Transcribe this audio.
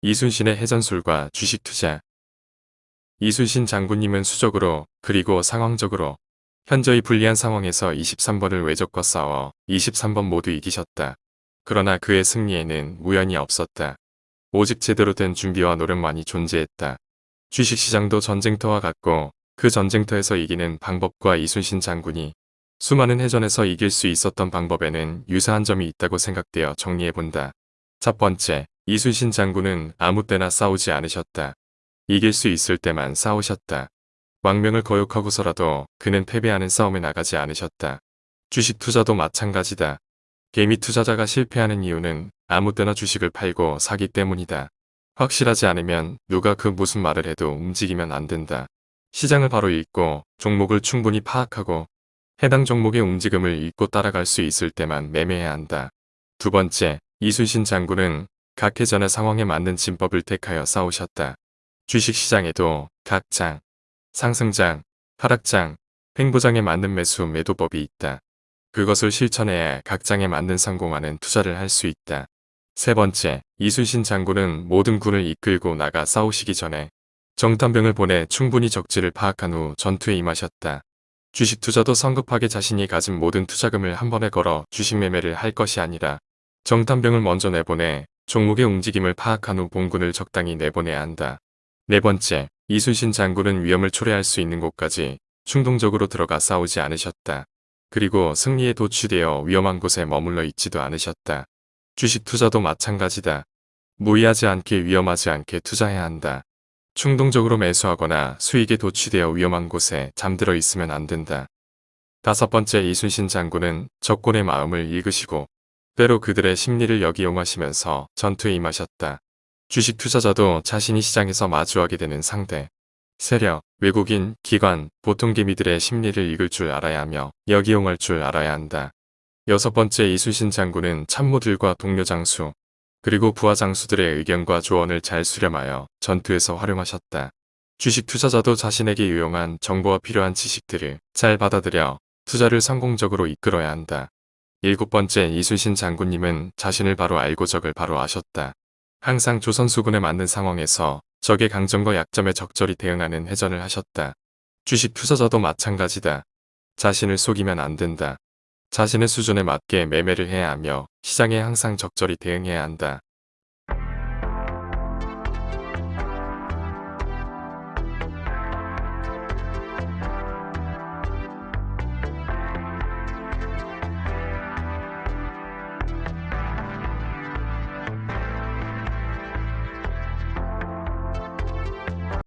이순신의 해전술과 주식 투자 이순신 장군님은 수적으로 그리고 상황적으로 현저히 불리한 상황에서 23번을 외적과 싸워 23번 모두 이기셨다. 그러나 그의 승리에는 우연이 없었다. 오직 제대로 된 준비와 노력만이 존재했다. 주식시장도 전쟁터와 같고 그 전쟁터에서 이기는 방법과 이순신 장군이 수많은 해전에서 이길 수 있었던 방법에는 유사한 점이 있다고 생각되어 정리해본다. 첫 번째, 이순신 장군은 아무 때나 싸우지 않으셨다. 이길 수 있을 때만 싸우셨다. 왕명을 거역하고서라도 그는 패배하는 싸움에 나가지 않으셨다. 주식 투자도 마찬가지다. 개미 투자자가 실패하는 이유는 아무 때나 주식을 팔고 사기 때문이다. 확실하지 않으면 누가 그 무슨 말을 해도 움직이면 안 된다. 시장을 바로 읽고 종목을 충분히 파악하고 해당 종목의 움직임을 읽고 따라갈 수 있을 때만 매매해야 한다. 두 번째, 이순신 장군은 각 해전의 상황에 맞는 진법을 택하여 싸우셨다. 주식시장에도 각 장, 상승장, 하락장, 횡보장에 맞는 매수 매도법이 있다. 그것을 실천해야 각 장에 맞는 성공하는 투자를 할 수 있다. 세 번째, 이순신 장군은 모든 군을 이끌고 나가 싸우시기 전에 정탐병을 보내 충분히 적지를 파악한 후 전투에 임하셨다. 주식 투자도 성급하게 자신이 가진 모든 투자금을 한 번에 걸어 주식 매매를 할 것이 아니라 정탐병을 먼저 내보내 종목의 움직임을 파악한 후 본군을 적당히 내보내야 한다. 네 번째, 이순신 장군은 위험을 초래할 수 있는 곳까지 충동적으로 들어가 싸우지 않으셨다. 그리고 승리에 도취되어 위험한 곳에 머물러 있지도 않으셨다. 주식 투자도 마찬가지다. 무의하지 않게 위험하지 않게 투자해야 한다. 충동적으로 매수하거나 수익에 도취되어 위험한 곳에 잠들어 있으면 안 된다. 다섯 번째 이순신 장군은 적군의 마음을 읽으시고 때로 그들의 심리를 역이용하시면서 전투에 임하셨다. 주식 투자자도 자신이 시장에서 마주하게 되는 상대, 세력, 외국인, 기관, 보통 개미들의 심리를 읽을 줄 알아야 하며 역이용할 줄 알아야 한다. 여섯 번째 이순신 장군은 참모들과 동료 장수, 그리고 부하 장수들의 의견과 조언을 잘 수렴하여 전투에서 활용하셨다. 주식 투자자도 자신에게 유용한 정보와 필요한 지식들을 잘 받아들여 투자를 성공적으로 이끌어야 한다. 일곱 번째 이순신 장군님은 자신을 바로 알고 적을 바로 아셨다. 항상 조선수군에 맞는 상황에서 적의 강점과 약점에 적절히 대응하는 회전을 하셨다. 주식 투자자도 마찬가지다. 자신을 속이면 안 된다. 자신의 수준에 맞게 매매를 해야 하며 시장에 항상 적절히 대응해야 한다.